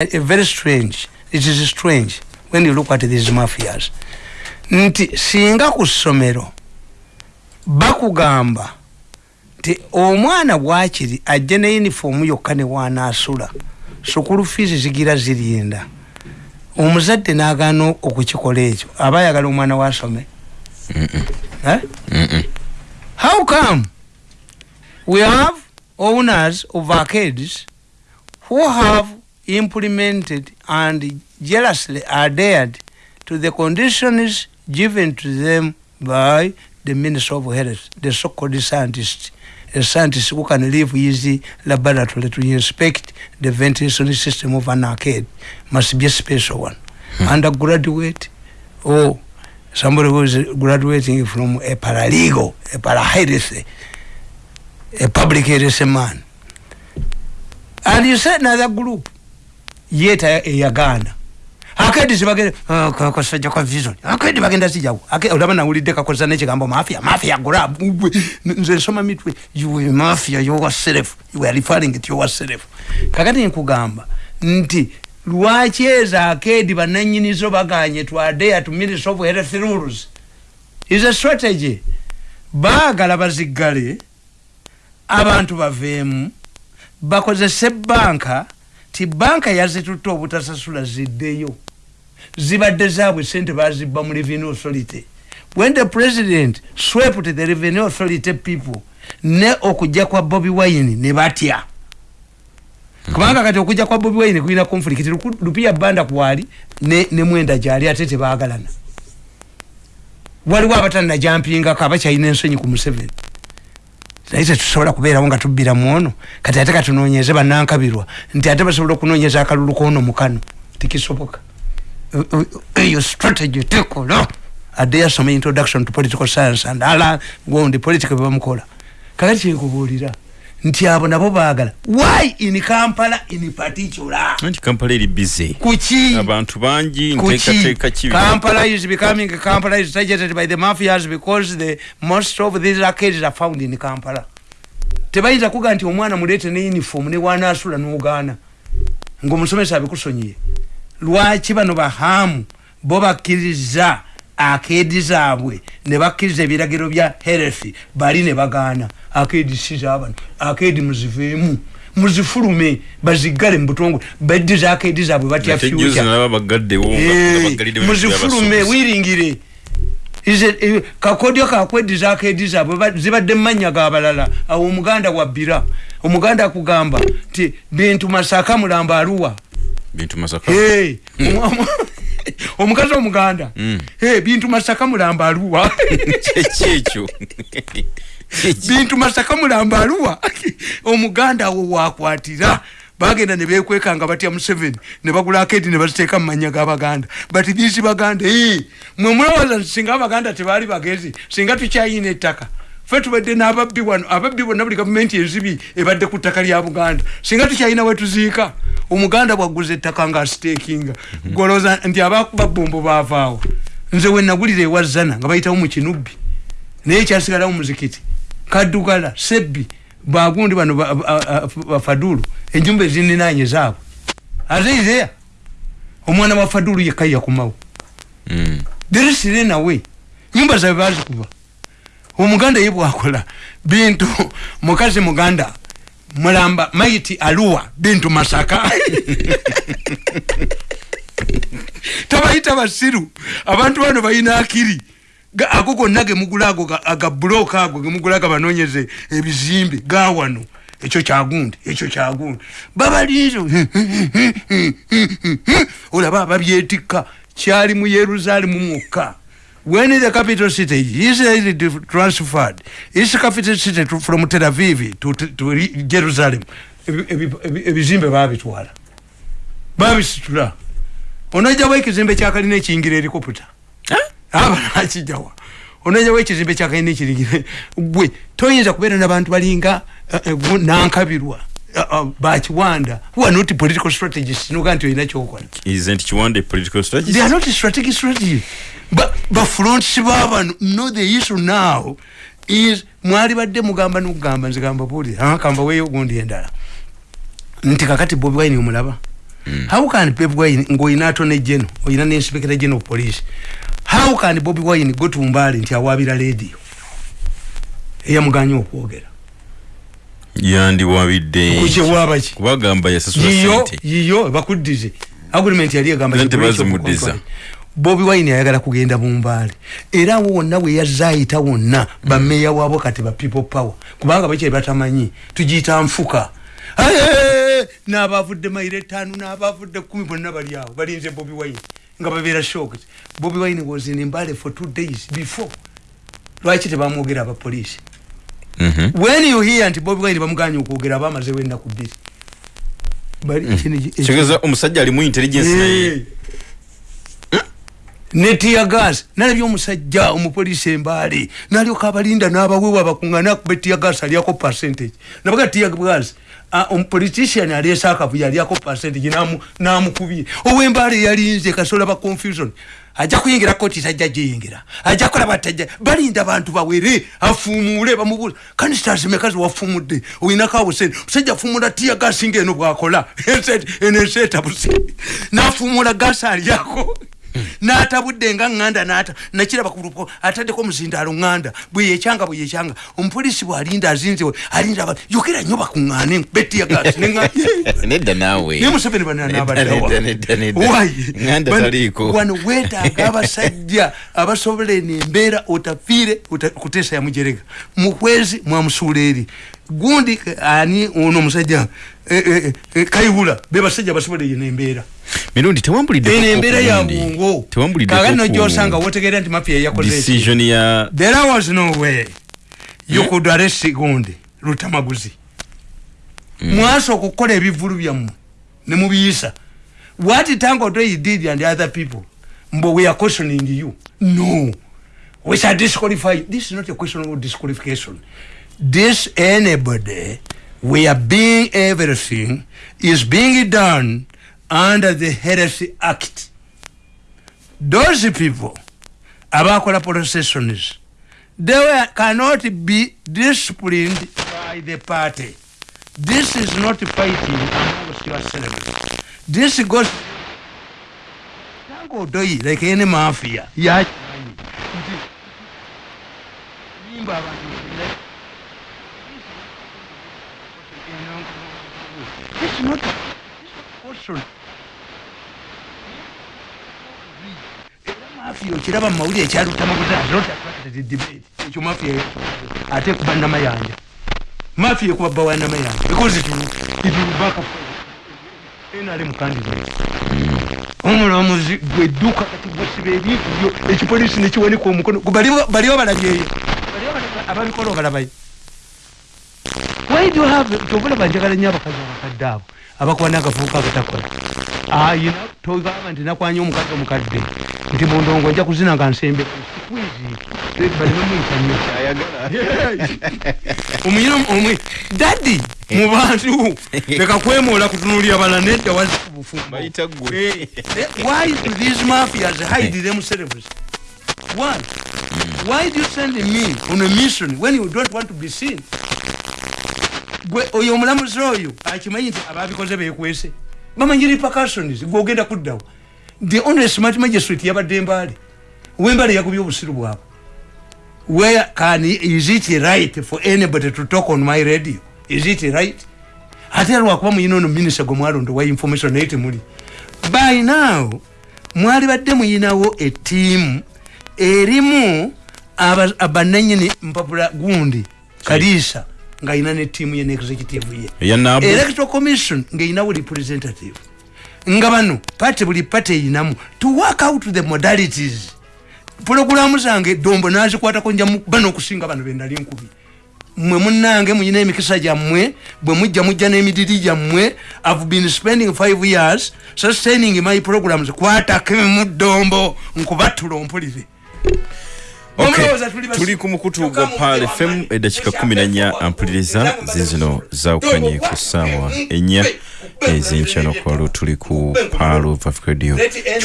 a very strange. It is strange when you look at these mafias. Nti singa ku ssomero bakugamba nti omwana bwakiri ajje ne yunifoomu yokka ne wanaasula sukulu fiizi zigira zirinda. Omuzadde n'agaana okukikola ekyo aba ayagala omwana wasome eh? how come we have owners of arcades who have implemented and jealously adhered to the conditions given to them by the Minister of Health, the so-called scientist, a scientist who can leave easy laboratory to inspect the ventilation system of an arcade must be a special one. Hmm. Undergraduate or somebody who is graduating from a paralegal, a parahealth, a public health man. And you said another group yeta eyagaana. Akedi zibagenda ah, kasajja kwa vision akedi bagenda zijawo olaba nawulidde kakozesa nekigambo mafia. Mafia gula nze nsoma mitwe. Yuwe mafia yowaself you are referring to yowaself kakati nkugamba nti lwaki ezo akedi bananyinizo baganye twadeya to minister of health rules? Is a strategy. Baagala baziggale abantu baveemu bakozese banka ti banka yazitutte obutasasula ziddeyo. Zibadde zaabwe sente bazibba mu revenue authority. When the president swept the revenue authority people ne okujja kwa bobi wine ne batya. Kubanga kati okujja kwa bobi wine kulina conflict lupia banda kwali ne, ne mwenda gyali ate tebaagalana waliwo abatannajampingako abakyalina ensonyi ku museveni naye tetusobola kubeerawo nga tubbira muono kati ate katunoonyeze bannankabirwa nti ate basobola okunoonyeza akalulu koono mukano tikisoboka eyo strategy tekola. Adde yasoma introduction to political science and ala gondi politica bebamukola kakati kyenkubuulira nti abo nabo baagala why in kampala in particular? Nti kampala eri busy. Kuki? Abantu bangi nteekateeka kibi. Kampala is becoming kampala is targeted by the mafias because the most of these arcades are found in kampala. Tebayinza kuga nti omwana muleete ne uniform ne wanaasula n'ogaana. Ng'omusomesa abikusonyiye. Lwaki bano bahamu bo bakkiriza akedi zaabwe ne bakkiriza ebiragiro bya health bali ne bagaana. Akedi sizabano akedi muziveemu muzifulume bazigale mubutongole baddiza akedi zaabwe batya muzifulume wiringire. Kakodyo kakweddiza akedi zaabwe zibadde mumanya gabalala awo omuganda wabbira omuganda akugamba nti bintu masaka mulamba aluwa. Bintu masaka. Hey. omukazi omuganda mm. bintu masaka mulamba aluwa kyekyo bintu masaka mulamba aluwa omuganda awo wakwatira bagenda nebekwekanga batya museveni nebagula akedi nebaziteeka mumanya gabaganda but these baganda hey, mwemwewaza singa abaganda tebali bagezi singa tukyayina ettaka fe tubadde n'ababbi wano ababbi bonna buli gavumenti enzibi ebadde ku ttaka lya buganda. Singa tukyalina wetuziika omuganda bwaguza ettaka nga asitekinga mhm. goloza nti abakuba bombo baavaawo nze wenagulira ewazana nga bayitawo mu kinubbi. Naye ekyasigalawo muzikiti. Kaddugala sebbi bagundi bano bafadulu enjumba ezininanye zaabwe. Ate izeya omwana wa fadulu yekka yakumawo mm. there sirenawe nyumba zabe bazikuba omuganda ye bwakola. Bintu mukazi muganda mulamba maiti aluwa bintu masaka. Tabayita basiru. Abantu bano balina akiri. Ago gonna gemugula ago agabuloka ago gemugulaga banonyeze ebizimbe gawano ekyo kyagundi ekyo kyagundi. Babalizo olaba babyetikka. Kyali mu yerusaalemu mwokka when the capital city Israel transferred its capital city to, from Tel Aviv to, to, to Jerusalem ebizimbe babitwala babisitula onojawo ekizimbe kyakalina ekiyingira erikoputa abanakijjawa onojawo ekizimbe kyakalina ekiringire gwe toyinza kubeera nabantu balinga uh, nankabirwa Uh, uh, bakiwanda who are not political strategists noga nti olina kyokola isn't kiwanda political strategist? They are not strategic strategy but bafronts babano no the issue now is mwali badde mugamba nokugamba nzigamba buli akamba weyo gundi endala. Nti kakati bobi wine omulaba. How can bobi wine ng'oyina atone geno oyina ne inspector general of police how can bobi wine go to mbali nti awaabira radio? Eyamuganya okwogera yandiwabidde. Kukyewabaki kubagamba yasasula yiyo yiyo bakuddize agreement yali egamba Ate ki breach of bazimuddiza. contract. bobi wine ayagala kugenda mumbaale era awo wonna bwe yazza ayita wonna bameeya waabo kati ba people power. Kubanga bakyali batamanyi tugiyita nfuka. N'abavudde mayiro etaano n'abavudde kumi bonna bali awo. Balinze bobi wine nga babeera shocked. Bobi wine was in mbale for two days before. Lwaki tebamwogera abapoliisi. When you hear nti bobi wine bamuganya okwogera bamazewo ennaku bbiri Bali- kino- kitegeeza omusajja alimu intelligence naye. Netiya gas nalabye omusajja omupoliisi embaale nalyoka abalinda n'abawewa bakuŋŋana akuba etiya gas alyako percentage. Nabaga tiya gas omupolitician aleese akavuyo alyako percentage namu- namukubye. Owembaale yalinze kasola ba confusion ajja kuyingira koti tajja giyingira ajja kulaba tajja balinda bantu bawere afuumuule bamubuuza kanisitasi mekazi wafumudde. Oyinako awo sente musajja afumula tiya gasi ngaeno bwakola. Enesetabuse nafuumula gasi alyako natabudde nga ŋŋanda nata nakiraba ku lupo ataddeko omuzindaalo ŋŋanda bweyekyanga bweyekyanga omupoliisi bwalinda azinzewe alinda abantu yogera nnyo bakuŋŋaane betiya gasi nedda naawe. Ne museveni Nedda, nedda, nedda. Nganda taliiko. wano weetaaga abasajja abasobola eno embeera otafiire ota- kuteesa yamujerega mukwezi mwamusuula eri gundi ani ono omusajja eh, eh, eh, kayihula be basajja basobola eno embeera mirundi tewambulidde eno embeera ya bungo kaga no gyosanga wotegeera nti mafia yakoze decision ya there was no way you could arrest gundi lutamaguzi. Mwasooka okukola ebivulu byammwe ne mubiyisa what tango he did and other people mbo we are questioning you. No. We shall disqualify this is not a question of disqualification. This anybody we are being everything is being done under the heresy act. Those people abakola processions they were, cannot be disciplined by the party. This is not fighting amongst yourselves this goes tango doi like any mafia. Yakimanyi nti abantu This is not question. Mafia okiraba mumawulire ekyalutamaguzaadebate ekyo mafia ate kuba namayanja mafia ekuba bbawa namayanja because it will- it will back up. NRM mukandida. Omulamuzi gwedduka kati gwesiba ebintu byo ekipoliisi nekiwanika omukono. Baliwo balabyeyo ababikola obalabayo why do you have tobulaba njagala nnyo abakazi abakadde abo abakuba n'akafuuka akatakola. Ayina togamba nti nakwanya omukazi omukadde nti mundongo nja kuzina nga nsembe dadi mu bantu leka kwemoola kutunulira bala nedda waziku bufumbo bayita gwe. Eh, eh, why do these mafias hide themselves why? Why do you send me on a mission when you don't want to be seen? Gwe oyo omulamuzi oyo akimanyi nti ababikoze bekwese bamanyi repercussions gwogenda kuddawo the only smart magistrate yabadde mbaale wembale yagubye obusiru bwabwe. Where can is it right for anybody to talk on my radio? Is it right? Ate lwakuba muyina ono minisita gwe mwalondo wa information naye temuli. By now mwali badde muyinawo etiimu erimu aba- bananyini mpapula gundi kaliisa ng'ayina netiimu ye neexecutive ye. Eyanabu electoral commission ng'eyinawo representative nga bano pate buli pate eyinamu to work out the modalities. Pulogulamu zange dombo nazikwatako njamu bano okusinga bano bendali nkubi. Mwe munange muyina emikisa gyammwe bwe mujja mujja n'emidiri gyammwe i've been spending five years sustaining my programs. Kwatako mu dombo nkubattula ompulire. Tuli ku mukutu gwa mujje fm eddakiika 14 ampuliriza zizino zawukanye ku ssaawa ennya ez'enkyano kwalo tuli ku paalo of radio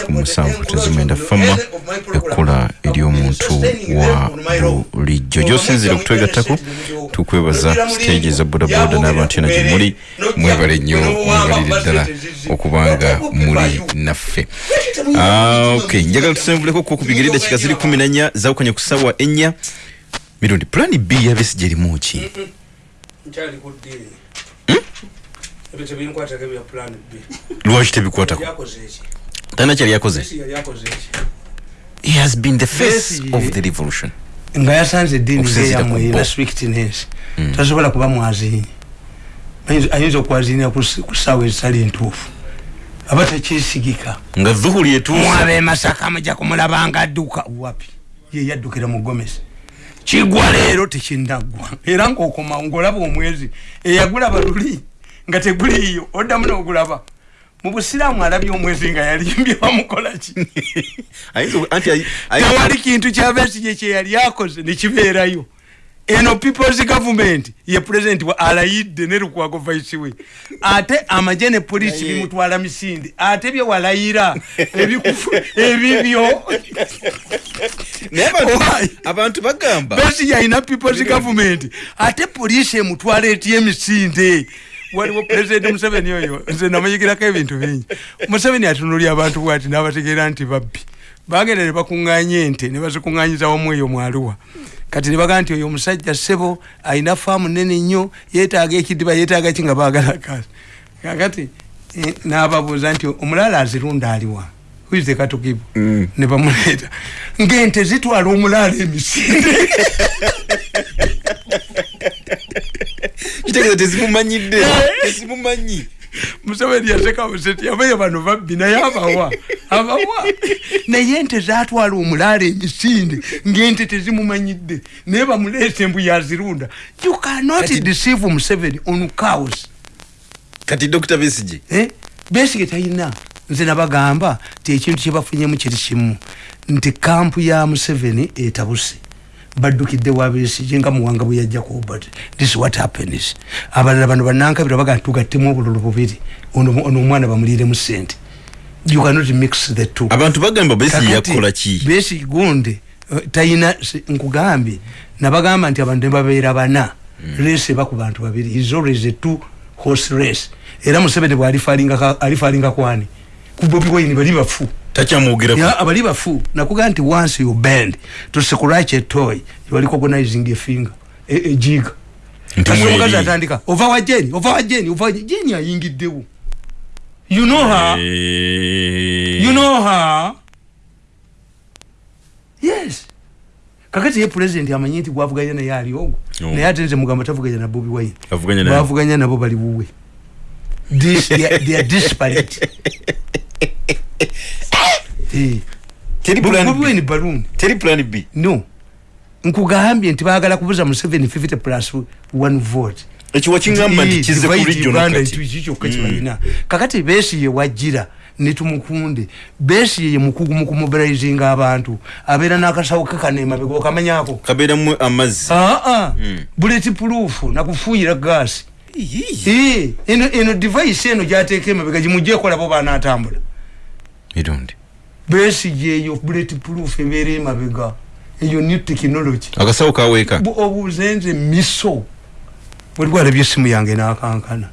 musanvu tezimwenda fama ekkola eri ndi omuntu wa bulijjo. Gyosinzire okutwegattako tukwebaza stage za bodaboda n'abantu yona gye muli. Mwebale nnyo mwebalire ddala okubanga muli naffe. Ah, ok njagala tusembuleko ko ku bigere dakika ziri kumi na nnya zawukanye ku ssaawa ennya. Mirundi pulani b yabesi gyerimu ki? Nkyali ku ddiini ebyo tebinkwatako bya plan b lwaki tebikwatako talina kyali yakoze he has been the face of the revolution. Nga yasanze eddiini ngeyamwe bo. ina strictness tasobola kuba mwaziini Ayinza- okwaziinira ku ssaawa ezitali entuufu aba tekyesigika nga dhuhuli etuuse mwabe masaka mujja kumulaba nga adduka wapi? Ye yaddukira mu gomesi kigwa leero tekinaggwa era ngaokomawo ngaolaba omwezi eyagulaba luli nga teguliiyo oddamu n'ogulaba mu busiraamu alabye omwezi nga yalimbye bamukolaki Ayinza- anti ayi- ayi- tewali kintu kyabesigye kyeyali akoze nekibeerayo eno peoples government ye president wa alayidde ne lukwago vice we. Ate amaje ne polisi bimutwala misinde. Ate bye walayira ebibyo. Abantu bagamba. Besi yalina peoples government. Ate polisi emutwala etya emisinde waliwo president museveni oyo. Nze namanyigirako ebintu bingi. Museveni atunulya abantu bwati nabategeera nti babbi. Bagenda ne bakuŋŋanya ente ne bazikuŋŋanyiza wamu eyo mwaluwa kati ne bagaa nti oyo omusajja ssebo alina faamu nene nnyo yeetaaga ekidiba yeetaaga ki nga baagala kaasi kakati eh, n'ababuuza nti omulala azirunda aliwa wize katukibu? Mm. ne bamuleeta ng'ente zitwala omulala emisinde kitegeeza tezimumanyidde tezimumanyi museveni yaseka buseti abayo bano babbi naye abawa abawa. Naye ente zatwala omulaala emisinde ng'ente tezimumanyidde naye bamuleese embu yazirunda. You cannot deceive museveni on cows. Kati dr besige? Eh? besige talina nze nabagamba ti ekintu kyebafunyemu kiri kimu. Nti kampu ya museveni etabuse baddukidde wabesige nga muwanga bwe yajja kubat this what happens. Abalala bano banankabira baga tugattemu obululu bubiri ono ono omwana bamuliiremu sente you cannot mix the two. Abantu bagamba Kakati, yakola ki? besi gundi eh, talina si- nkugambye nabagamba nti abantu nebabeera bana. Race eba ku bantu babiri. Is always a two horse race. Era museveni bwalifalinga alifalinga kwani? Ku bobi wine bali bafu takyamwogerako Ya, abali bafu nakugamba nti once you bend to scratch a toy you are recognizing a finger a, a jig. Nti Kasi mweri. omukazi atandika ova wa jeni ova wa jeni ova wa jeni jeni ayingiddewo you know her? Eh, you know her? Yes. Kakati ye president amanyi nti gwavuganya naye ali ogwo. Oh. naye ate nze mugamba tavuganya na bobi wine. Avuganya naye. bavuganya nabo bali buwe. This- they are- they are disparate. Teri Bobi plan B. wine balloon. Teri plan b. No. Nkugambye nti baagala kubuza mu 750 plus one vote. Ekyo wakingamba nti Eh, kize divide kuli Uganda into kikyokka kibalina kakati besi ye wajira netumukunde besi ye mukugu mu kumobilizinga abantu. Abeera n'akasawo kekanemabega okamanyako? Kabeeramu amazzi. Aa Mm. bullet proof nakufuuyira gaasi Eh, eno eno device eno gyateeka emabega gimujekolabo banatambula mirundi. Besi yeyo bullet proof ebeera emabega eyo new technology. Akasawo kaweeka. Bu- obuuze nze miso. Waliwo alabye esimu yange nakankana.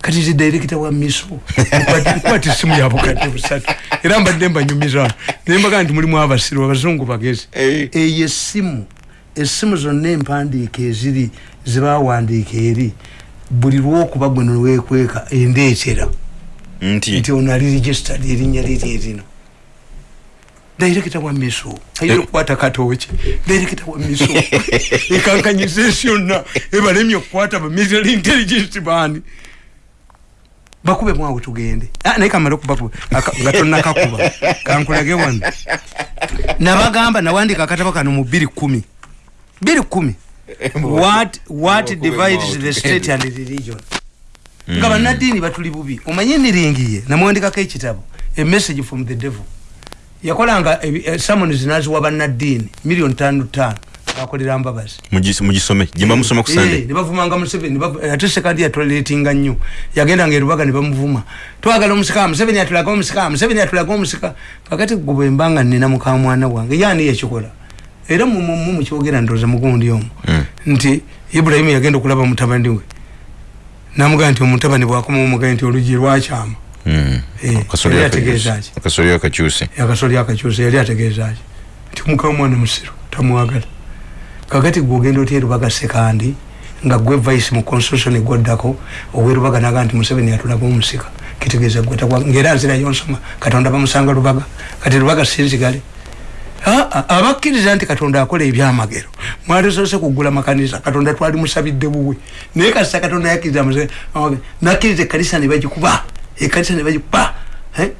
Kati nze directa wa miso? Nkwata esimu yabukadde busatu. Era mbadde mbanyumiza. Naye mbaga nti mulimu abasiru abazungu bagezi. Eyo esimu esimu zonna empandiika eziri zebawandiika eri. Buli lwokuba gwe nwekweka endeetera nti? Nti ono ali registered erinnya liri erino. Dairekita wa miso. Ayina okukwata katooki dairekita wa miso. Ekankanyiza ensi yonna. Ebalemye okukwata ba military intelligence bani bakube mwawe tugende. Ah, naye kamale okubakuba nga tonnakakuba. Kankulage wano. Nabagamba nawandika akatabo kano mu biri kumi biri kumi what, what Bakube divides the state and the religion nga bannaddiini batuli bubi. Omanye emiringiye namwandikako ekitabo. A message from the devil. Yakolanga eh, summons naziwa bannaddiini. Miliyoni tano tano akolera mbabazi. Mugisome. Gyemba musoma ku sande nebavumanga museveni. Ate sekandi yatoletinga nnyo. Yagendanga erubaga nebamuvuma twagala omusika museveni atulaga omusika museveni atulaga omusika. Kakati gwebwembanga nina mukamwana wange yani yekikola era mukyogera ndoza mugundi omu. Hmm. nti ibulayimu yagenda okulaba mutabani we namugaa nti omutabani bwakoma omugaa nti olugi lwakyama Hmm. Eh, yali ategeeza ki? Akasoli akakyuse. Yali ategeeza ki? Nti mukamwana musiru tamwagala. Kakati gwogenda otya erubaga sekandi nga gwe vice mu constitution egwaddako owerubaga naga nti museveni yatulaga omusika kitegeeza gwe takwa ngaera nzirayo nsoma katonda bamusanga lubaga kati lubaga sinzigale abakkiriza nti katonda akola ebyamagero. Mwalisoose kugula makanisa katonda twali musabidde buwe. Naye kasita katonda yakkiriza nakkiriza ekanisa nebagikuba ekanisa nebagikuba eh?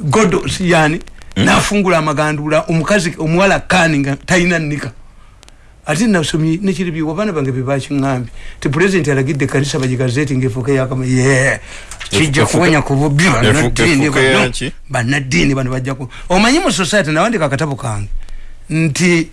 godo yani nafungula amagandula omukazi omuwala kani nga talina nnika. Ate nasomye nekiri byo abaana bange bebakiŋambye ti pulezidenti alagidde kanisa bagigazeti ngaefuuka yakama ye kijja kuwonya ku bubi bannaddiini efuuka bano. bajjaku omanyi mu society nawandika akatabo kange nti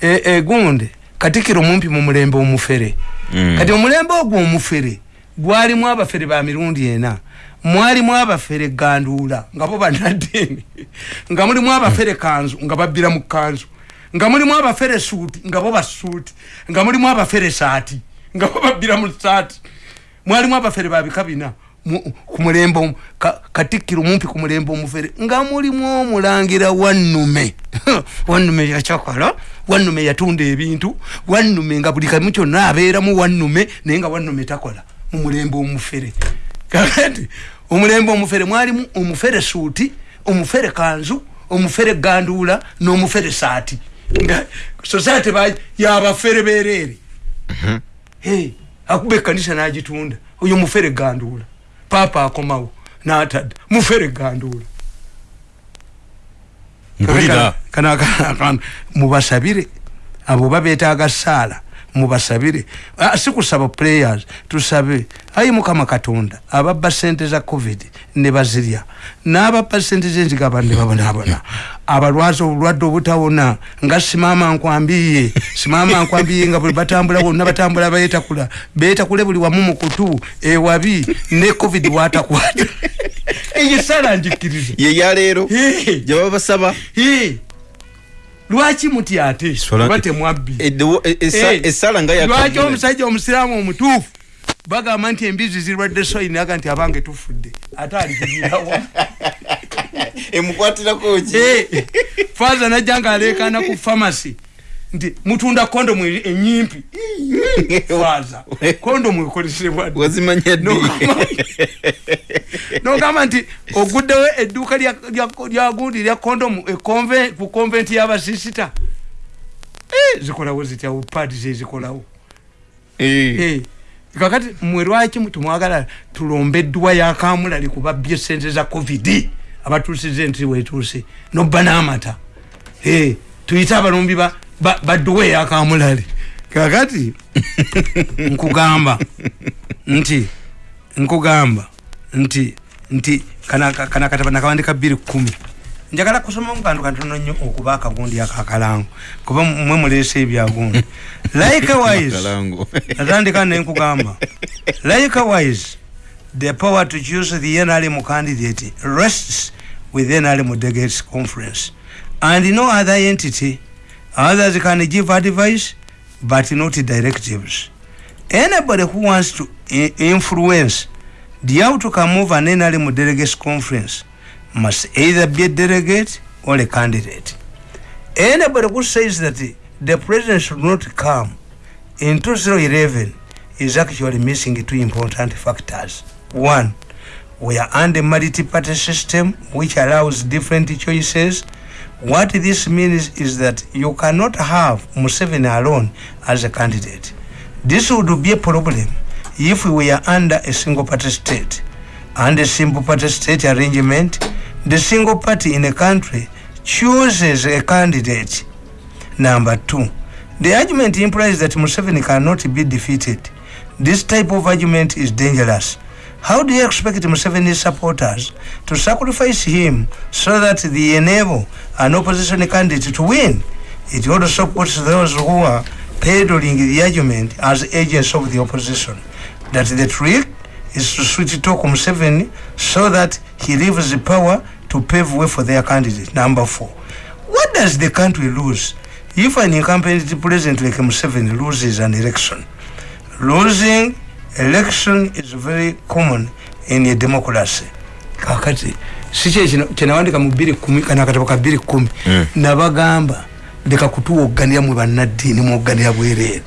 e- egunde katikiro mumpi mu mulembe omufere. Mm. kati omulembe ogwo omufere gwalimu abafere ba mirundi ena. Mwalimu abafere ganduula nga bo bannaddiini. Nga mulimu abafere kanzu nga babbira mu kanzu. Nga mulimu abafere suuti nga bo basuuti nga mulimu abafere saati nga bo babbira mu saati. Mwalimu abafere babika bina ku mulembe katikkiro mumpi ku mulembe omufere nga mulimu omulangira wannume. Wannume yakyakola wannume yatunda ebintu wannume nga buli kamu kyonna abeeramu wannume naye nga wannume takola mu mulembe omufere. Kakati omulembe omufere mwalimu omufere suuti omufere kanzu omufere ganduula n'omufere saati. Nga society ba- yabafere bereere Hey, akuba ekanisa nagitunda oyo mufere ganduula paapa akomawo natadda mufere ganduula mpulira. Kana- kana- mubasabire. Abo babetaaga saala mubasabire. Ah, si kusaba players tusabe. Ayi mukama katonda ababba sente za covid ne bazirya n'ababba sente zenzigaba ne babonabona abalwazi obulwadde obutawona nga simama nkwambiye simama nkwambiye nga buli batambula bonna batambula betakula betakule buli wamu mu kutu ewabi ne covid watakwata. Eyo sala njikiriza. Ye yaleero Hey. gyebaba basaba lwaki muti ate? Oba temwabbi. Eddewo- e- essa- Eh, essala nga lwaki omusajja omusiraamu omutuufu? Bagamba nti embizi zirwadde soyini aga nti abange tufudde. Ate alikirawa emukwatirako ki? Faza najja nga aleekaana ku famasi nti mutunda kondomu enyimpi faza kondomu ekolesebwa ddi? wazimanya ddi? Nogamba- nogamba nti oguddewo edduuka lya- lya- kondomu e ku konventi y'abasisita Eh, zikolawo zitya? Paadi zezikolawo. Eh. Eh, kakati mwe lwaki tumwagala tulombe edduwa yakamulali kubabbye sente za covid? Abatuusiza enti wetuuse nobba n'amata. Tuyite abalumbi ba- ba- badduwa eyakamulali kakati nkugamba. Nti nkugamba. Nti nti kana kana kataba nakawandika bbiri kumi. Njagala kusoma mu kantu katono nnyo okuba akagundi akakalango kuba mwe muleese ebyagundi. Likewise Kalango. natandika nenkugamba likewise the power to choose the nrm candidate rests with nrm delegates conference. And no other entity others can give advice but not directives anybody who wants to influence the outcome of an nrm delegates conference must either be a delegate or a candidate anybody who says that the president should not come in 2011 is actually missing two important factors. One, we are under multi-party system which allows different choices. What this means is that you cannot have Museveni alone as a candidate. This would be a problem if we are under a single party state. Under a simple party state arrangement, the single party in a country chooses a candidate Number two, the argument implies that Museveni cannot be defeated. This type of argument is dangerous. How do you expect Museveni's supporters to sacrifice him so that they enable an opposition candidate to win? It also puts those who are peddling the argument as agents of the opposition. That the trick is to switch talk Museveni so that he leaves the power to pave way for their candidate. Number four. What does the country lose if an incumbent president like Museveni loses an election? Losing election is very common in a democracy. Kakati, siche chenawandika mubiri kumi, kana katapaka biri kumi, mm. nabagamba, leka kutuwa ugania mwa nadini mwa ugania bwere.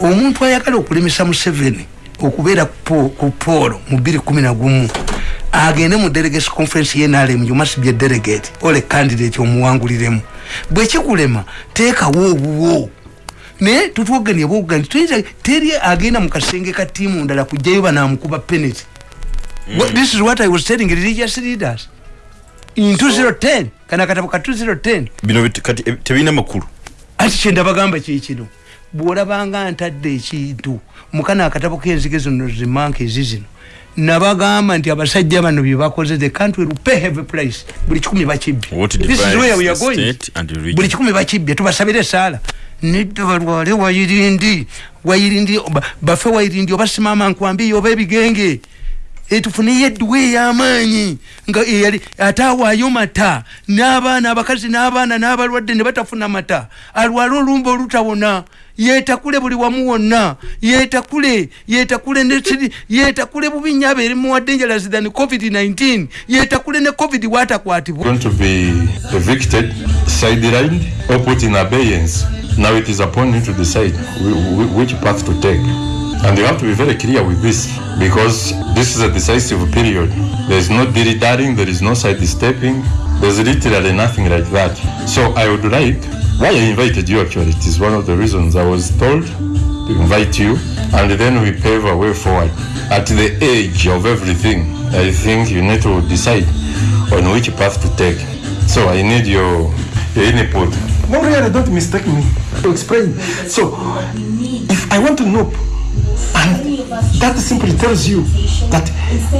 Omuntu ayakala okulimisa Museveni, okubeera ku polo mu 2 agende mu delegate conference yenalem you must be a delegate ole candidate omuwanguliremu bwekikulema teekawo obuwo naye tutwoganie bwogani tuyinza teri agenda mu kasenge ka tiimu ndala kujjayo banamukuba penalty mm. this is what i was telling religious leaders. In 2010 kana katabo ka 2010 bino kati eh, tebina makulu. Ati kyendabagamba kikino bwolabanga ntadde ekintu mukana akatabo kenzige zino zimanka ezi zino. Nabagamba nti abasajja bano byebakoze the country will pay heavy price buli kikumi bakibbye buli kikumi bakibbye tubasabire esaala nedda balwale wayirindi wayirindi bafe wayirindi obasimama nkwambiyo oba ebigenge. Etufuniyo edduwa ey'amaanyi nga eyali ate awaayo mata n'abaana abakazi n'abaana n'abalwadde ne batafuna mata. Alwale olumba olutawona yetakule buli wamu wonna yetakule yetakule nesiri yetakule bubi nnyo abeeri more dangerous than covid-19 yetakule ne covid watakwatibwa now it is upon you to decide which path to take and you have to be very clear with this because this is a decisive period there is no dilly dallying there is no side stepping there's literally nothing like that so i would like why I invited you actually, it is one of the reasons I was told to invite you and then we pave a way forward. At the age of everything, I think you need to decide on which path to take. So I need your, your input. No, really, don't mistake me to explain. So, if I want to know and that simply tells you that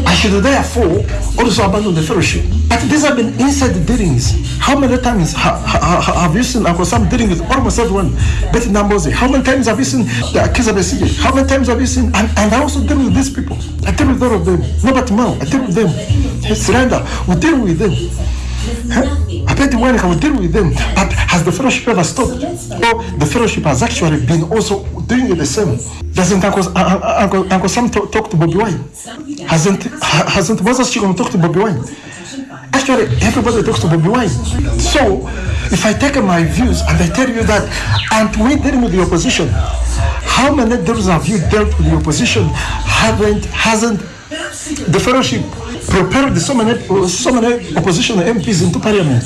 I should therefore also abandon the fellowship. But these have been inside the dealings. How many times ha, ha, ha, have you seen Uncle Sam dealing with almost everyone? Betty Nambozi. How many times have you seen the Akiza Besige? How many times have you seen? And, and I also deal with these people. I deal with all of them. Robert Mao, I deal with them. Surrender, we deal with them. I bet I will deal with them. But has the fellowship ever stopped? Or the fellowship has actually been also doing the same? Doesn't Uncle, uh, uh, uh, Uncle, Uncle Sam talk, talk to Bobby Wine? Hasn't hasn't Moses Chigom talk to Bobby Wine? Actually, everybody talks to Bobby Wine. So, if I take my views and I tell you that, and we dealing with the opposition, how many deals have you dealt with the opposition? Haven't hasn't the fellowship propelled so many, so many opposition MPs into parliament.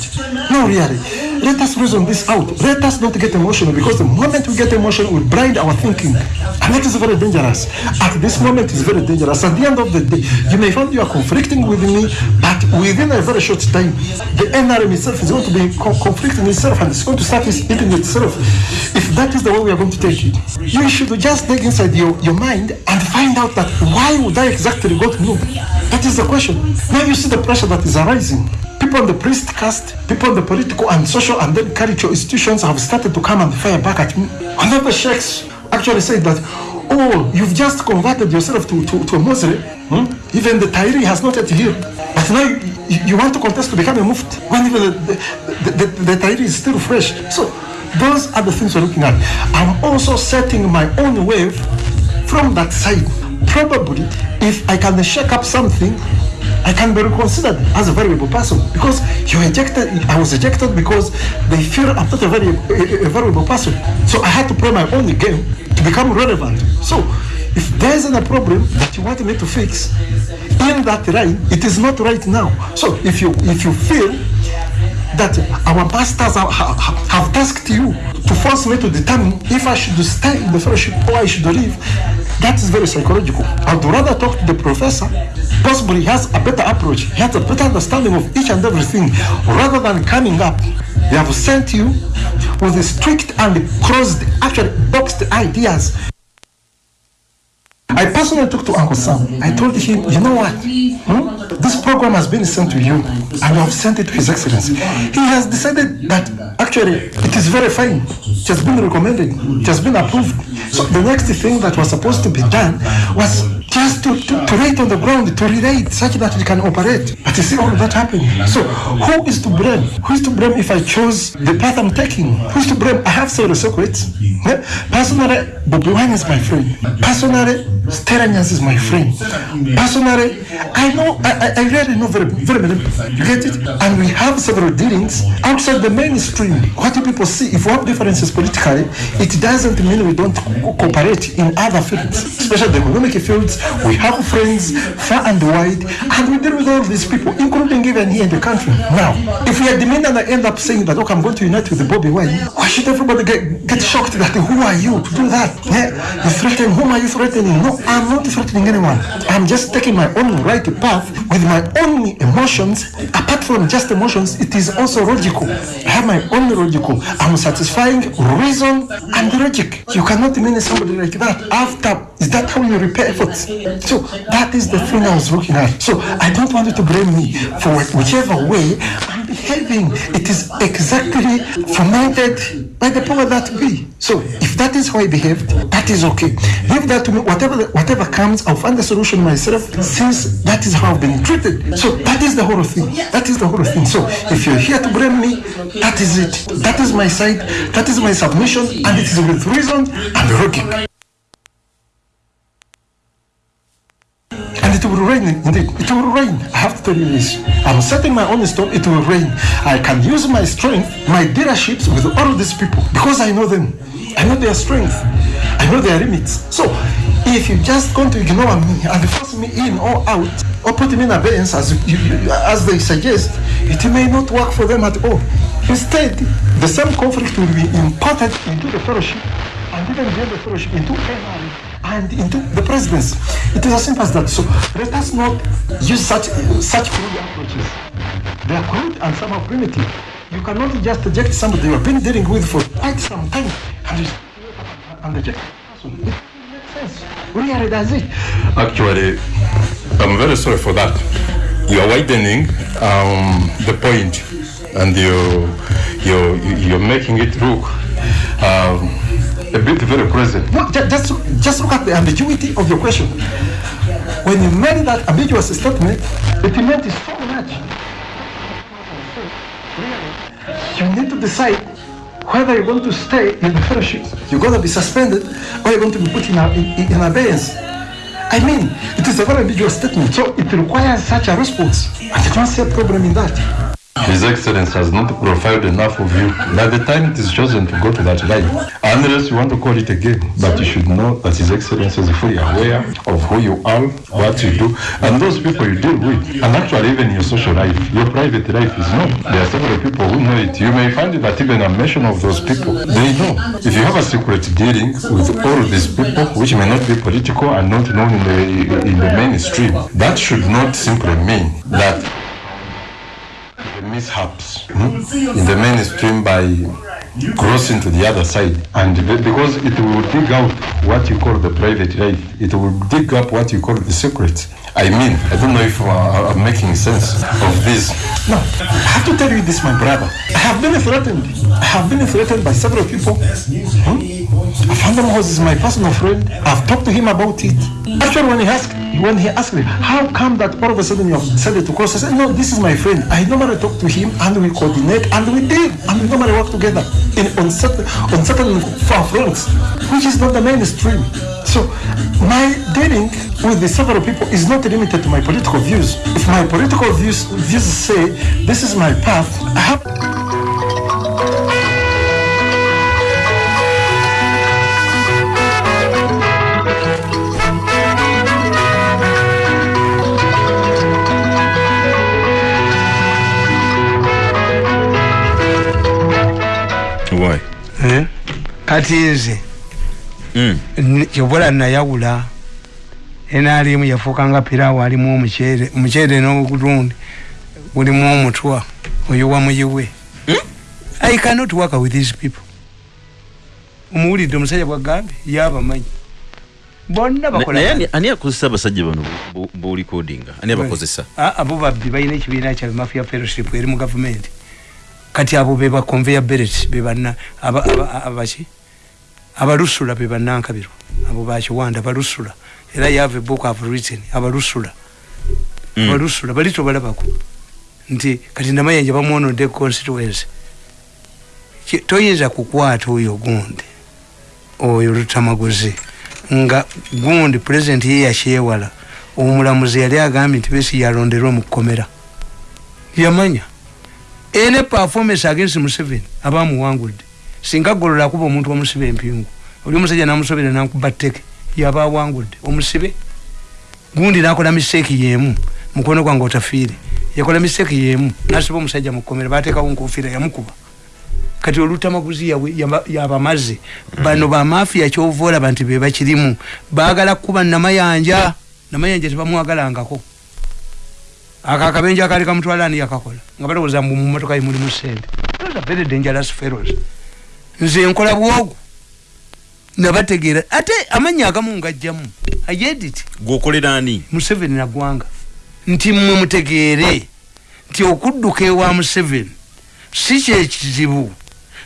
No, really. Let us reason this out. Let us not get emotional because the moment we get emotional, we blind our thinking. And that is very dangerous. At this moment, it's very dangerous. At the end of the day, you may find you are conflicting with me, but within a very short time, the NRM itself is going to be co conflicting itself and it's going to start eating itself. If that is the way we are going to take it, you should just dig inside your, your mind and find out that why would I exactly go to move? That is the question. Now you see the pressure that is arising. People in the priest caste, people in the political and social and then cultural institutions have started to come and fire back at me. Another sheikhs actually said that, oh, you've just converted yourself to, to, to a Muslim. Hmm? Even the Tairi has not yet healed. But now you, you, want to contest to become a mufti when even the, the, the, the, the Tairi is still fresh. So those are the things we're looking at. I'm also setting my own wave from that side. Probably, if I can shake up something, I can be reconsidered as a valuable person because you ejected. I was ejected because they feel I'm not a very a, a valuable person. So I had to play my own game to become relevant. So if there isn't a problem that you want me to fix in that right, it is not right now. So if you if you feel that our pastors have, have, have tasked you to force me to determine if I should stay in the fellowship or I should leave, that is very psychological. I'd rather talk to the professor, possibly has a better approach, he has a better understanding of each and everything, rather than coming up. They have sent you with strict and closed, actually boxed ideas I personally talked to Uncle Sam. I told him, you know what? Hmm? This program has been sent to you, and I have sent it to His Excellency. He has decided that actually it is very fine. It has been recommended. It has been approved. So the next thing that was supposed to be done was just to, to, to write on the ground, to relate such that it can operate. But you see all that happening. So who is to blame? Who is to blame if I chose the path I'm taking? Who is to blame? I have several secrets. Personally, Bobby Wine is my friend. Personally, Steranyas is my friend. Personally, I know, I, I really know very, very many. You get it? And we have several dealings outside the mainstream. What do people see? If we have differences politically, it doesn't mean we don't co- cooperate in other fields, especially the economic fields. We have friends far and wide, and we deal with all these people, including even here in the country. Now, if we are demanding and I end up saying that, okay, I'm going to unite with the Bobby Wine, why should everybody get, get shocked that who are you to do that? Yeah? You threaten, whom are you threatening? No, I'm not threatening anyone. I'm just taking my own right path with my own emotions. Apart from just emotions, it is also logical. I have my own logical. I'm satisfying reason and logic. You cannot mean somebody like that after. Is that how you repair efforts? So that is the thing I was looking at. So I don't want you to blame me for whichever way Behaving. It is exactly fomented by the power that be. So if that is how I behaved, that is okay. Leave that to me. Whatever whatever comes, I'll find the solution myself. Since that is how I've been treated. So that is the whole thing. That is the whole thing. So if you're here to blame me, that is it. That is my side. That is my submission, and it is with reason and logic. And it will rain indeed. It will rain. I have to tell you this. I'm setting my own storm. It will rain. I can use my strength, my dealerships with all of these people because I know them. I know their strength. I know their limits. So if you just going to ignore me and force me in or out or put me in abeyance as you, as they suggest, it may not work for them at all. Instead, the same conflict will be imported into the fellowship and even the fellowship into NRA and into the presidency. It is as simple as that. So let us not use such such crude approaches. They are crude and somehow primitive. You cannot just eject somebody you have been dealing with for quite some time and, and eject person. It makes sense. Really does it. Actually, I'm very sorry for that. You are widening um, the point, and you you you're making it look um, a bit very present. No, just, just look at the ambiguity of your question. When you made that ambiguous statement, it meant so much. You need to decide whether you're going to stay in the fellowship, you're going to be suspended, or you're going to be put in, in, in abeyance. I mean, it is a very ambiguous statement, so it requires such a response. I don't see a problem in that. His Excellency has not profiled enough of you. By the time it is chosen to go to that life. unless you want to call it a game, but you should know that His Excellency is fully aware of who you are, what you do, and those people you deal with. And actually, even your social life, your private life is known. There are several people who know it. You may find that even a mention of those people, they know. If you have a secret dealing with all these people, which may not be political and not known in the in the mainstream, that should not simply mean that mishaps hmm, in the mainstream by crossing to the other side. And be- because it will dig out what you call the private life. It will dig up what you call the secrets i mean i don't know if uh, i'm making sense of this No, I have to tell you this, my brother. I have been threatened. I have been threatened by several people. Hmm? Afandam House is my personal friend. I've talked to him about it. Actually, when he asked, when he asked me, how come that all of a sudden you have decided to cross? I said, no, this is my friend. I normally talk to him and we coordinate and we did and we normally work together in on certain on certain far fronts, which is not the mainstream. So my dealing with the several people is not limited to my political views. If my political views views say this is my path, I have Why? Eh? kati nze Mm. n- kyebula nayawula enalimu yafuukanga piraawo alimu omuceere omuceere n'ogutundi gulimu omutwa oyo wamuyiwe i cannot work with these people omuwulidde omusajja bwagambye yabamanyi bonna bakola naye ani- ani akozesa abasajja bano bolikodinga ani abakozesa Ah, abo babbi balina ekibiina kyabwe mafia fellowship eri mu gavumenti kati abo beba conveyor belt bebanna aba- aba- abaki abalusula bebanankabirwa abo bakiwanda balusula era yave a book of written abalusula. Mm. abalusula bali tobalabako nti kati namayanja bamwonodde constituency toyinza kukwata oyo gundi oyo lutamaguzi nga gundi president ye yakyewala omulamuzi yali agambye nti besi yalonderwa mu kkomera yamanya. Ene performance against museveni abamuwangudde singa golola akuba omuntu wamusiba empingu oli omusajja namusobera nankuba tteke yaba awangudde omusibe? Gundi nakola mistake yemu. Mukono gwange otafiire. Yakola mistake yemu. Nasiba omusajja mu kkomera batekawo nkofiira yamukuba kati olutamaguzi yabamaze bano bamafiya kyova olaba nti bebakirimu bagala kuba namayanja. Namayanja tebamwagalangako. Ako akabenje akali kamutwalani yakakola? Nga balowooza mbu mumotoka ye mulimu sente Those are very dangerous fellows nze nkola bwogu nabategeera. Ate amanya agamu ngajjamu ayediti gwokolera ani museveni nagwanga nti mmwe mutegeere nti okudduka ewa museveni si kyekizibu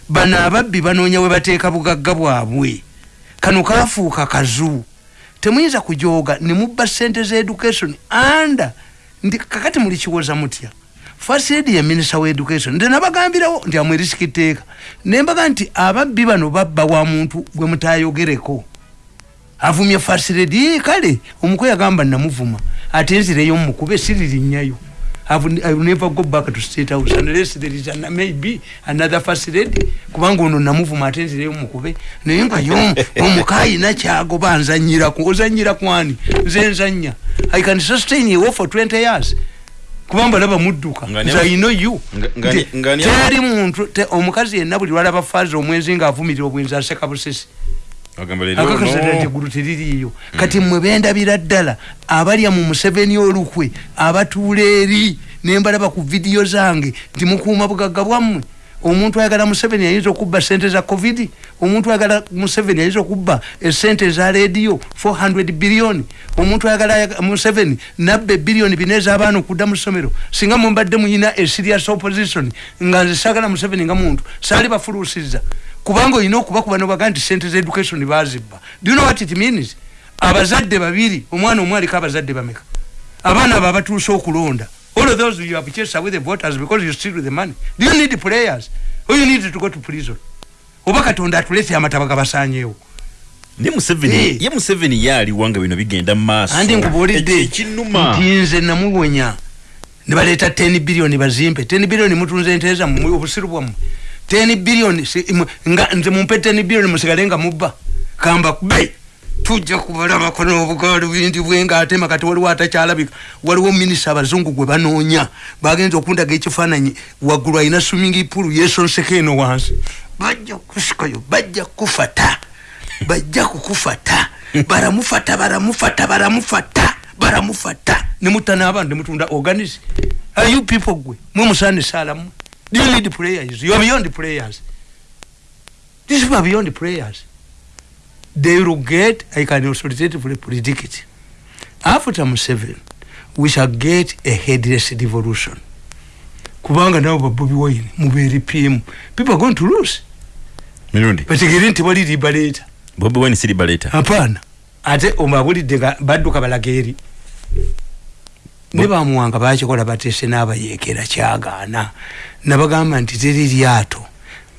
bano ababbi banoonya we bateeka bugagga bwabwe. Kano kafuuka kazu. Temuyinza kujooga ne mubba sente za education anda ndi kakati muli kiwoza mutya fasedi ya minisita wa education. Nti nabagambirawo nti amwerisika etteeka nembaga nti ababbi bano babba wa muntu gwe mutayogereko. Avumye fasiredi kale omukwe yagamba namuvuma. Ate nzireyo mukube siririnyayo. I've, I've never go back to state house unless there is an, maybe another first lady kubanga ono namuvuma ate nzireyo mukube. Naye nga yo omukayina kyagoba nzanyiraku ozanyira kwani nze nzanya. I can sustain you for 20 years kubanga laba mudduka. Nga nze ne- i know you. nga- nga- Nti nga- teri muntu te- omukazi yenna buli lwalaba fazi omwezi ngaavumirira obwenzi aseka busesi. Akakasira ono- nti eggulu teririiyo. Kati mmwe bendabira ddala abalya mu museveni olukwe abatuula eri nembalaba ku vidiyo zange nti mukuuma bugagga bwammwe omuntu ayagala museveni ayinza okubba sente za covid. Omuntu ayagala museveni ayinza okubba esente za rediyo 400 biliyoni omuntu ayagala ayaga- museveni nabba ebiliyoni bina ez'abaana okudda mu ssomero singa mumbadde muyina eserious opposition. Nga nze saagala museveni nga muntu. Saali bafuluusizza kubanga olina okubakuba nobaga nti sente za education bazibba. Do you know what it means? Abazadde babiri omwana omu aliko abazadde bameka? Abaana abo abatuuse okulonda all of those you have chased away the voters because you steal the money. Do you need players or you need to go to prison? Oba katonda atulese amataba gabasanyeewo ne museveni Eh. ye museveni ye aliwanga bino bigenda mu maaso. Andi nkubuulidde ekinuma. Nti nze namuwonya. Ne baleeta 10 biliyoni bazimpe. 10 biliyoni mutunze ente zammwe obusiru bwammwe. 10 biliyoni si- nga nze mumpe 10 biliyoni musigale nga mubba. Kamba kube tujja kubalabako n'obugaali bwindi bwe ngaatema kati waliwo atakyalabika waliwo minisita abazungu gwe banoonya bagenza okundaga ekifaananyi waggulu alina swimming pool yesonseko eno wansi. Bajja kusikayo bajja kufata bajja kukufata baramufata baramufata baramufata baramufata. Nemutta n'abantu nemutunda organis are you people gwe? Mwe musaanisaala mmwe do you need players you are beyond these people are beyond players they will get i can authoritatively predict it. After museveni we shall get a headless devolution. Kubanga nabo babobi wine mubeeri pm people are going to lose. Mirundi. Bategere nti wali libaleeta bobi wine si libaleta apaana ate omabulidde nga badduka balaga eri ne bamuwanga bakikola bateese n'abayeekera kyagaana. Nabagamba nti teri lyato.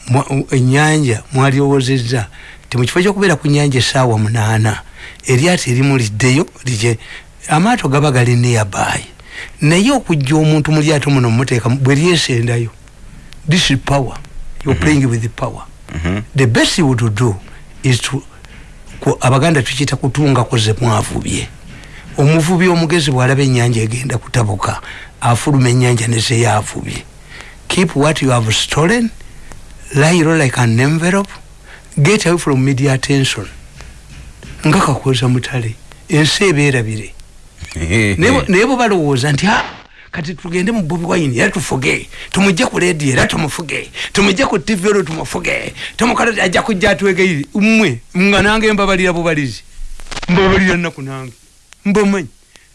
Mwa- ennyanja mwalyowoozezza ti mu kifo kyokubeera ku nyanja essaawa munaana eryato erimuliddeyo lije amaato gaba gali neyabayi naye okujja omuntu mu lyato muno mumuteeka bwe lyesendayo this is power. You're playing with the power the best you would do is to abaganda tukiyita kutungako ze mwavubye. Omuvubi omugezi bwalaba ennyanja egenda kutabuka afuluma ennyanja nezeyavubye keep what you have stolen low like an envelope get away from media attention. Nga kakoza mutale ensi ebeerabire. Naye- naye bwe balowooza nti "Ah, kati tugende mu bobi wine era tufuge. Tumujje ku lediyo era tumufuge. Tumujje ku tv olwo tumufuge. Tumukala ajja kujja atwegeire mmwe nga nange mbabalira bubalizi. Mbabalira nnaku nange. Mbamanyi.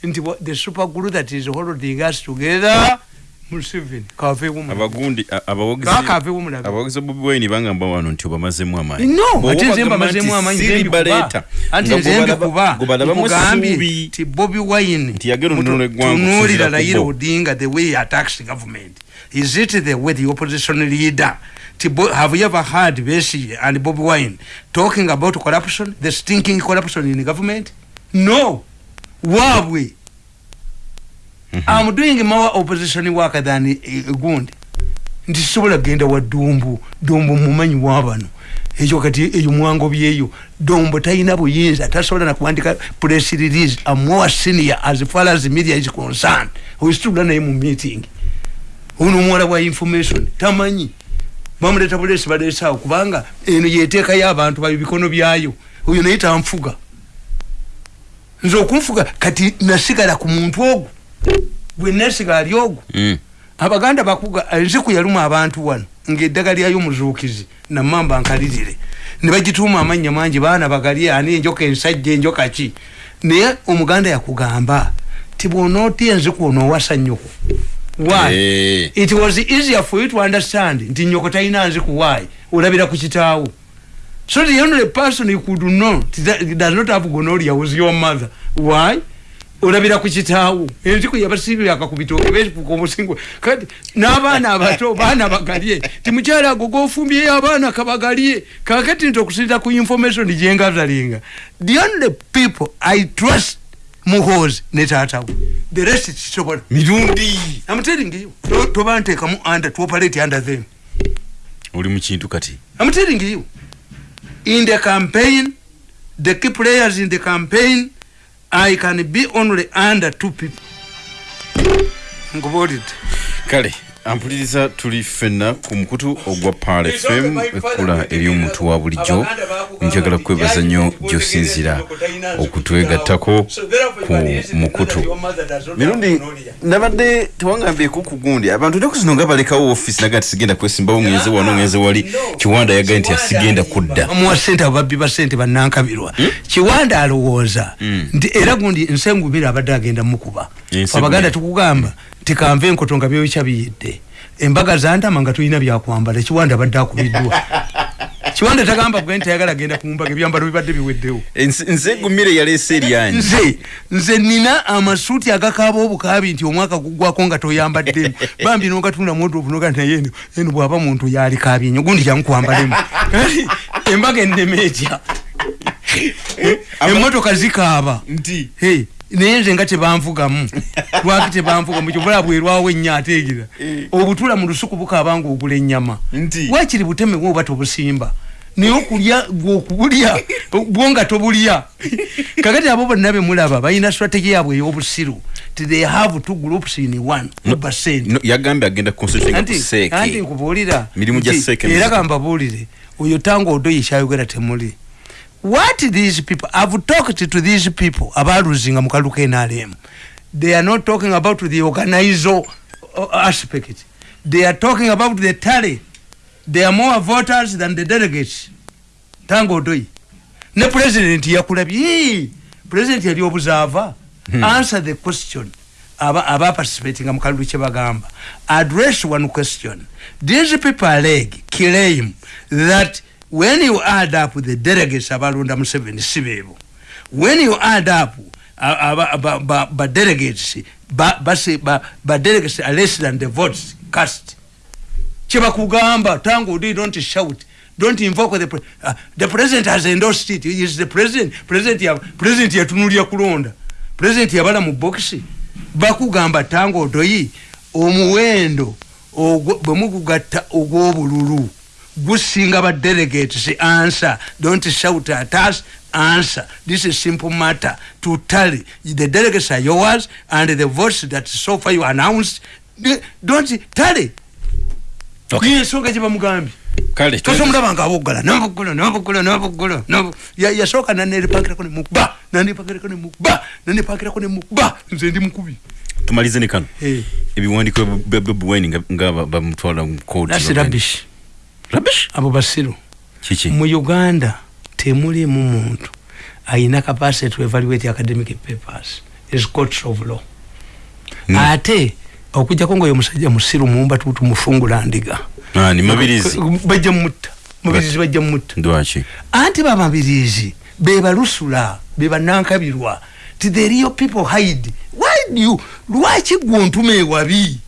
Nti the super group that is holding us together museveni kaveewo abagundi a- abawagizi Kaakaveewo mulabe. abawagizi bobi wine bangamba wano nti obamazemu amaanyi no Bw'oba ate nze bagamba mbamazemu nti amaanyi Siri nze mbikuba. baleeta, anti nga nze gwe balaba- mbikuba gwe balabamu nkugambye essuubi. nti bobi wine yagenda omunono eggwanga tunuulira okusinziira ku layira bo. odinga the way he attacks government is it the way the opposition leader Ti have you ever heard Besigye and Bobi Wine talking about corruption, the stinking corruption in the government? No. Wabwe. I'm doing more opposition work than uh, Gundi. nti sisobola genda wa dumbu dumbu mumanyi wabano ekyo kati eyo mwangobye eyo dombo talina buyinza tasobola nakuwandika press release amowa senior as far as media is concerned. Oisitula naye mu meeting. Ono omuwala wa information tamanyi. Bamuleta bulesi baleesaawo kubanga eno yeteekayo abantu bayo bikono byayo. Oyo naye tanfuga. Nze okunfuga kati nasigala ku muntu ogwo gwe nasiga ali ogwo. Mm. abaganda bakuga enziku yaluma abantu wano ngaeddagala lyayo muzuukizi namamba nkalirire. Ne bagituuma amannya mangi baana bagalye ani enjoka ensajja enjoka ki? Naye omuganda yakugamba ti bwonootya enziku onoowasa nnyoko why? Eh. it was easier for you to understand nti nnyoko talina nziku why? Olabira ku kitaawo. So the only person you could know does not have gonorrhea was your mother. Why olabira ku kitaawo enziku yabasibi akakubitoke befuka omusingo kati n'abaana abato baana bagalye ti mukyala ago gofumbyeyo abaana kabagalye kakati nti okusinza ku information gyengazalinga the only people i trust muhozi ne taatawe the rest kisobola mirundi. To- toba nteekamu under to operate under them. Oli mu kintu kati you. In the campaign the key players in the campaign I can be only under two people. Nkubuulidde kale ampuliriza tuli ffenna ku mukutu ogwa pal fm ekkula ery'omuntu wa bulijjo. Njagala kwebaza nnyo gy'osinzira okutwegattako ku mukutu. mirundi nabadde tewangambyeko ku gundi abantu ennaku zino nga balekawo offisi naga nti sigenda kwesimbawo ngenze wano ngenze wali. Kiwanda yagaye nti asigenda kudda. Bamuwa sente ababbi ba sente bannankabirwa. Kiwanda alowooza nti era gundi nsengubira abadde agenda mukuba abaganda tukugamba nti kanve enkoto nga byokya biyidde. Embaga zantama nga tulina byakwambala kiwanda abadde akubiddwa. Kiwanda tagamba bwe nti ayagala agenda kumbaga ebyambalo bibadde biweddewo. Nze gumire yaleese eryanyi nze nze nina amasuuti agakaaba obukaabi nti omwaka gugwako nga toyambaddemu bambi nogatunda muodovu noga nti naye eno eno bwaba muntu yalikaabye nyo gundi kyamukwambalemu. Kati embaga ennema etya emmotoka zikaaba. Nti naye nze nga tebanvugamu. Lwaki tebanvugamu? Kyobala bwerwawo ennyo ateegera obutula mu lusuku bukaaba nga ogula ennyama. Nti? wakiri butemewo oba tobusimba? Naye okulya gwokubulya bwo nga tobulya. Kakati abo bonna bemulaba balina strategy yaabwe ey'obusiru. Ti they have two groups in one no, yagambye agenda nkubuulira. Mirimu gya nti, seeke era kambabuulire oyo tanga odoyi kyayogera temuli what these people i've talked to these people abaluzinga mu kaluka nrm they are not talking about the organizo aspect. They are talking about the tally. They are more voters than the delegates. Tanga odoyi ne president yakulabye president yali obuzaava answer the question aba aba participating mu kalulu kye bagamba address one question. These people allege claim that when you add up the delegates abalonda museveni si beebo when you add up uh, aba- ba- ba- ba ba- ba ba delegates are less than the votes cast. Kyebakugamba tango odi don't shout. Don't invoke the, pre uh, the president has endorsed it. He is the president. President ya president yatunulya kulonda. President yabala mu boxi bakugamba tango odoyi omuwendo bwe mugugatta ogw'obululu gusinga ba delegates answer. Don't shout at us answer. This is simple matter. To tally the delegates are yours and the votes that so far you announced don't tally. Okay. yensonga gye bamugambye kale kati omulaba nga aboggala nobuggulo nobuggulo nobuggulo nobu- ya- yasooka nanepakirako nemukuba nanepakirako nemukuba nanepakirako nemukuba nze ndi mukubi. Tumalize ne kano. Eh. ebiwandiiko bya bobi wine nga- nga ba- bamutwala mu kooti Rubbish. Abo basiru kiki? Mu uganda temulimu muntu ayina capacity to evaluate academic papers. Is courts of law. Mm. ate okujjako ngaoyo musajja musiru mumba tutumufungula ndiga. Ah, ni mabirizi. Bajja mutta. Mubirizi bajja mutta. Lwaki anti bamabirizi bebalusula bebanankabirwa ti the real people hide? Why do you lwaki gwontuma ewabi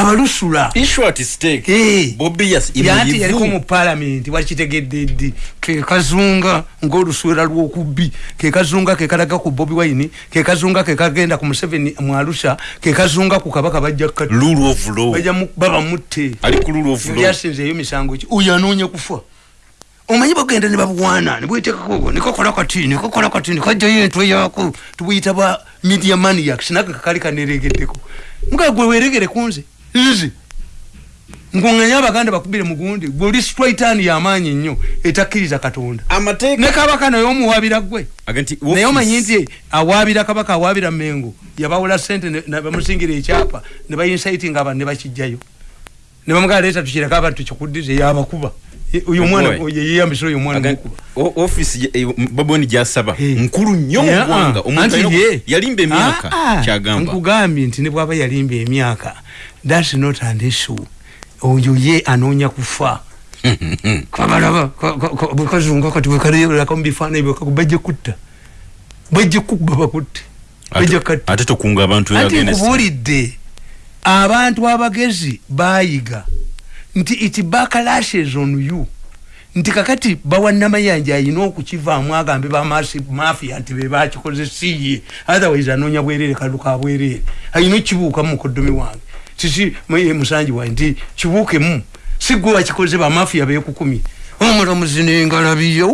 abalusula. Issue at stake. Eh. bobi yas yanti yaliko mu palamenti wakitegedde ddi kekazunga ngaoluswera lwokubbi kekazunga kekalaga ku bobi wine kekazunga kekagenda ku museveni mu arusha kekazunga ku kabaka bajja kukata- rule of law. bajja mu- baba mutte. Ali ku rule of law. Byasinzeeyo misango ki? Oyo anoonya kufa. Omanyi bagenda ne babuwaana nebwetekako nikokola kati nikokola kati nikajjayo entwe yaako tubuyita bwa media maniacs nako kakali kaneregeddeko. Muga gwe weregere kunze nze nkuŋŋanya abaganda bakubire mugundi gwe oli straitani yamaanyi nnyo etakkiriza katonda. Ne kabaka naye omuwaabira gwe. Naye omanyi nti awaabira kabaka awaabira mengo yabawula sente bamusingira ekyapa ne bayinsaitinga abantu ne bakijjayo ne bamugala leeta tukireka abantu tukikuddize yabakuba. Oyo omwana Boy. yeyambisa oyo mukuba ofisi baboni gyasaba. Nkulu nnyo mu Yeah, ggwanga. ah, omuntu yalimba emyaka Ah, ah, kyagamba. Nkugambye nti ne bwaba yalimba emyaka thats not an issue. Oyo ye anoonya kufa. Kabalaba bwekazunga kati bwekalerako mubifaananyi bwekaku bajja kutta. Bajja kuba bakutte. Ate- tokunga abantu nkubuulidde abantu abagezi baayiga. Nti it backlashes on you. Nti kakati bawanamayanja ayina okukivaamu agambe bamafia nti bebakikoze siye otherwise anoonya bwerere kaluka bwerere ayina okibuukamu mukoddomi wange muye musanji wange nti kibuukemu si gwe wakikoze bamafia bekukumye omulamuzi nengalabiye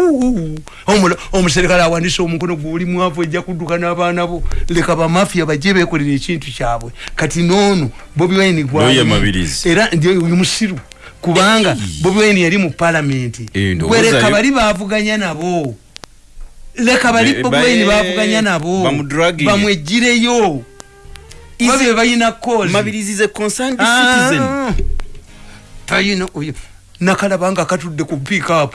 omuserikale awandisa omukono gwoli mwavu ejja kudduka n'abaana bo. Leka bamafia bajje bekolera ekintu kyabwe. Kati noono bobi wine Lawyer Mabirizi. era ndi oyo musiru. Kubanga bobi wine yali mu palamenti gwe leka bali bavuganya nabo. Leka bali bobi wine eh, bavuganya nabo. bamwegireyo Babe balina kozi mabirizi is a concerned Ah. citizen. Tayina oyo nakalaba nga katudde ku pickup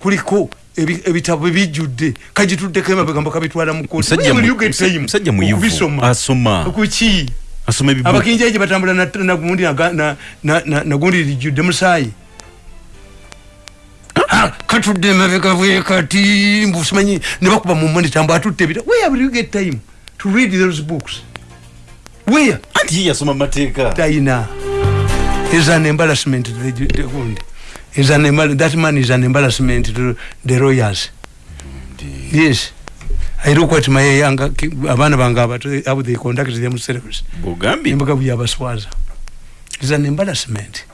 kuliko ebi- ebitabo ebijjudde kagituddeko emabega mbakabitwala mu kooti. Musajja Will mu- you get musa- time. musajja muyivu. okubisoma? Asoma. kuki ebibu. Abakinjaji batambula na- nagundi naga- na- na- na- nagundi lijjudde musaayi Ah, katudde emabega bwe kati mbusimanyi ne bakuba mu monitambo atutte ebita. Where will you get time to read those books where anti ye yasoma mateeka Taina is an embarrassment to the, the gundi. Is an embar- that man is an embarrassment to the lawyers. Yes. I look at my younger abaana bange abato how they conduct themselves. bwogambye Embaga byabaswaza. Is an embarrassment.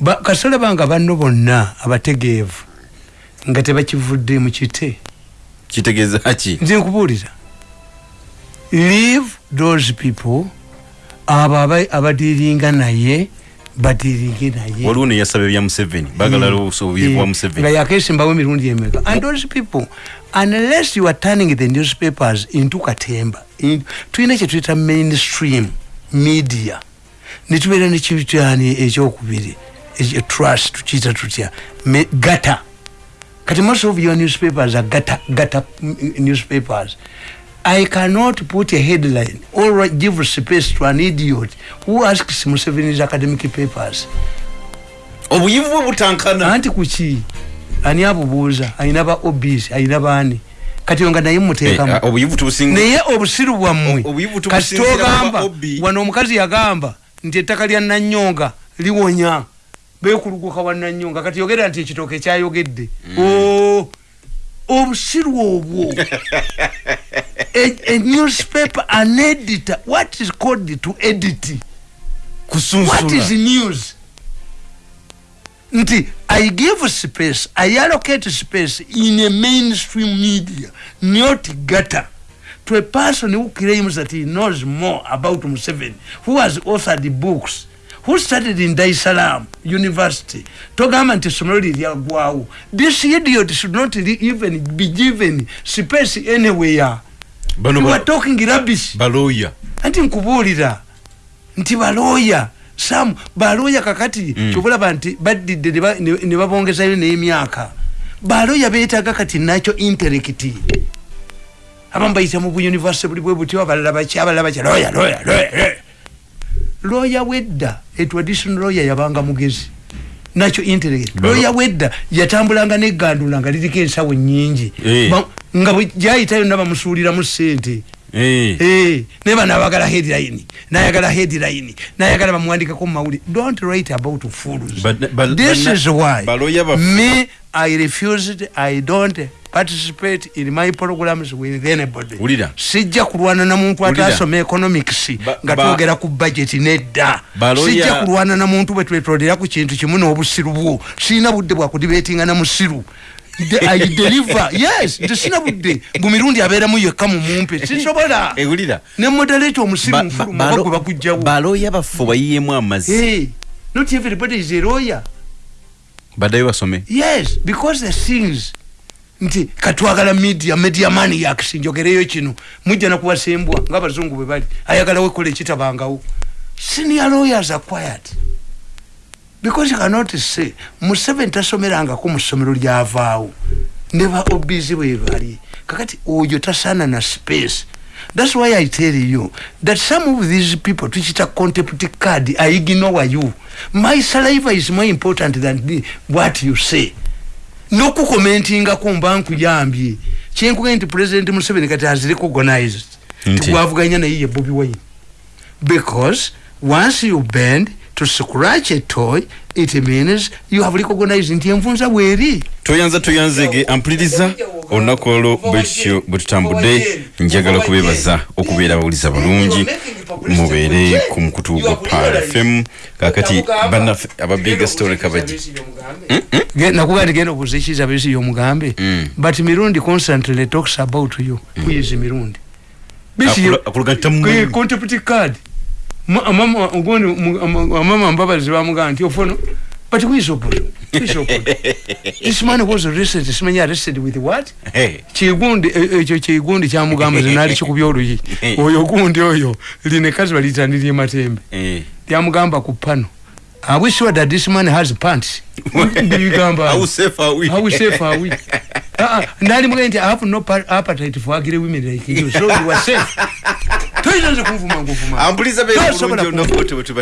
Ba kasole banga banno bonna abategeevu nga tebakivudde mu kite. kitegeeza ki nze nkubuulira leave those people. Abo aba- abadiiringa naye badiiringe naye. Waliwo neyasaba ebya museveni bagala obusobozi bwa museveni. Nga yakesimbawo emirundi emeka. And those people unless you are turning the newspapers into katemba in- tulina kyetuyita mainstream media. Netubeera nekityani ekyokubiri ekyo- trust tukiyita tutya? Gata kati most of your newspapers are gata, gata mm, newspapers I cannot put a headline. Or give space to an idiot who asks Museveni's academic papers. obuyivu bwe butankana. Anti kuki ani abubuuza? Ayina ba obis ayina baani? Kati nga naye Eh, muteekamu ah, obuyivu tubusinga. Naye obusiru bwammwe. O- obuyivu kati tubusinzira togamba. baba Obi. wano omukazi yagamba nti ettaka lya nanyonga liwonya. Bekuluguka wa nanyonga. Kati yogera nti ekitooke kyayogedde. O, obusiru obwo a, a newspaper an editor. What is called to edit? What is kusunsula news? Nti i give space i allocate space in a mainstream media not gutter to a person who claims that he knows more about Museveni who has authored books who studied in Dar es Salaam University? Togamba nti essomero lye lyagwawo. This idiot should not even be given space anywhere. Bano you are talking rubbish. balooya anti nkubuulira. Nti balooya sam balooya kakati Mm. kyobulaba nti baddidde ne ba- ne ne babongezayo n'emyaka. Baloya beetaga kati nakyo interekiti abamu bayita mu buyunivasite buli bwe butyo abalala baki abalala baki loya loya loya loya wedda etraditional loya yabanga mugezi. Nakyo interekiti loya wedda yatambulanga negandula nga liriko ensawo nyingi Eh. Ba- nga bwe gyayitayo nabamusuuliramu sente Eh. Eh, naye bano abagala headline nayagala headline nayagala bamuwandikako mu mawuli don't write about fools. But- but- this but- is why me i refused i don't participate in my programs with anybody. Wulira. sijja kulwana na muntu atasoma economics nga twogera ku budget nedda. Sijja kulwana na muntu bwe twetolera ku kintu kimu n'obusiru bwo. Sirina budde bwakudibetinga na musiru. The- I deliver. Yes nti sina budde. Mu mirundi abeeramu yekka mu mumpe. Sisobola. Ewulira ne moderator omusiru Ba- ba- nfuluma balo- bagwe bakugjawo. baloya baffe bayiyemu amazzi. Hey, not everybody is a lawyer. Baddayo basome. Yes because the things nti katwagala media media mani yakisinjogereyo kino. Mujja nakuwasembwa ngaabazungu bwe bali. Ayagalawo ekola ekitabangawo senior lawyers are quiet. Because you cannot say museveni tasomerangako mu ssomero lyavaawo ne ba obizi bwe bali. Kakati oyo tasaana na space. Thats why i tell you that some of these people tukita contempt card i ignore you. My saliva is more important than the, what you say nokukomentingako mba nkuyambye kyenkugee nti president museveni kati has recognized Nti. tigwavuganya naye ye bobi wine. Because once you bend to scratch a toy it means you have recognized nti envunza bweri. Toyanza toyanzege ampuliriza olunaku olwo bwetutyo bwe tutambudde njagala kubeebaza okubeera abawuliza balungi mubeere ku mukutu gwa pal fm kakati bannaffe ababiga story kabagi nakugaa nti genda obuuza ekiza besi yomugambe Mm. but mirundi constantly talks about you. Who is mirundi. Contempt card Ma- amama mbabazi bamugaa nti ofono but who is opozo Who is opozo this man was arrested. Simanyi arrested with what? Hey. kigundi e- ekyo kigundi kyamugamba zinali kikubya oluyi oyo gundi oyo linekazi balitanirye matembe. Eh. lyamugamba ku pano. Are we sure that this man has pants? How safe are we? how safe are we nali muge nti i have no appetite for ugly women like you. So you are safe. Toyinza nze kunvuma nguvuma. Beera Tosobola bulungi olunaku olwo tebwe tubadde